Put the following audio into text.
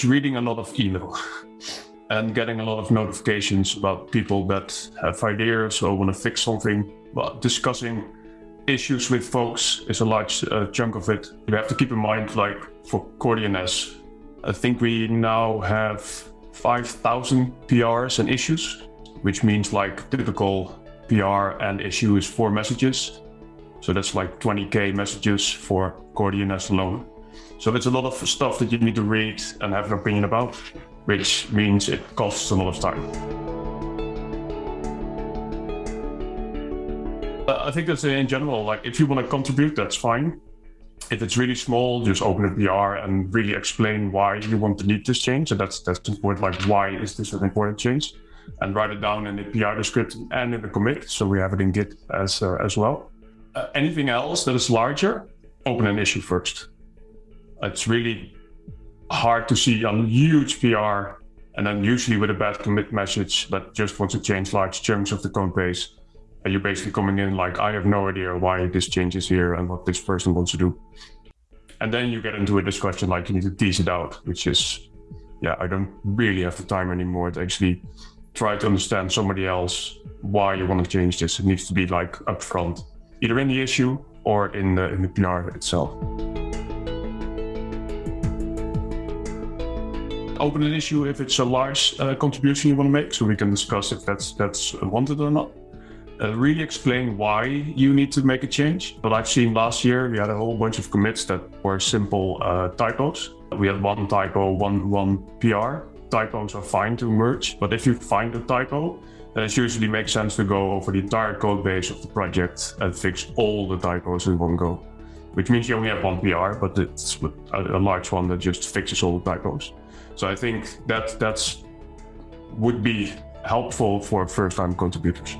it's reading a lot of email and getting a lot of notifications about people that have ideas or want to fix something. But discussing issues with folks is a large uh, chunk of it. You have to keep in mind, like for CoreDNS, I think we now have 5,000 PRs and issues, which means like typical PR and issue is four messages. So that's like 20k messages for CoreDNS alone. So it's a lot of stuff that you need to read and have an opinion about, which means it costs a lot of time. I think that's in general, like if you want to contribute, that's fine. If it's really small, just open a PR and really explain why you want to need this change. And that's that's important, like why is this an important change? And write it down in the PR description and in the commit. So we have it in Git as, uh, as well. Uh, anything else that is larger, open an issue first. It's really hard to see a huge PR and then usually with a bad commit message that just wants to change large chunks of the code base. And you're basically coming in like, I have no idea why this change is here and what this person wants to do. And then you get into a discussion like you need to tease it out, which is, yeah, I don't really have the time anymore to actually try to understand somebody else why you want to change this. It needs to be like upfront, either in the issue or in the, in the PR itself. Open an issue if it's a large uh, contribution you want to make, so we can discuss if that's that's wanted or not. Uh, really explain why you need to make a change. But I've seen last year, we had a whole bunch of commits that were simple uh, typos. We had one typo, one, one PR. Typos are fine to merge, but if you find a typo, then it usually makes sense to go over the entire code base of the project and fix all the typos in one go. Which means you only have one PR, but it's a, a large one that just fixes all the typos. So I think that that's would be helpful for first-time contributors.